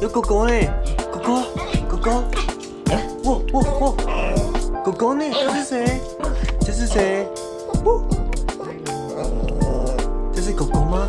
有，狗狗，狗狗，喔喔喔，狗狗呢？这是谁？这是谁？喔，这是狗狗吗？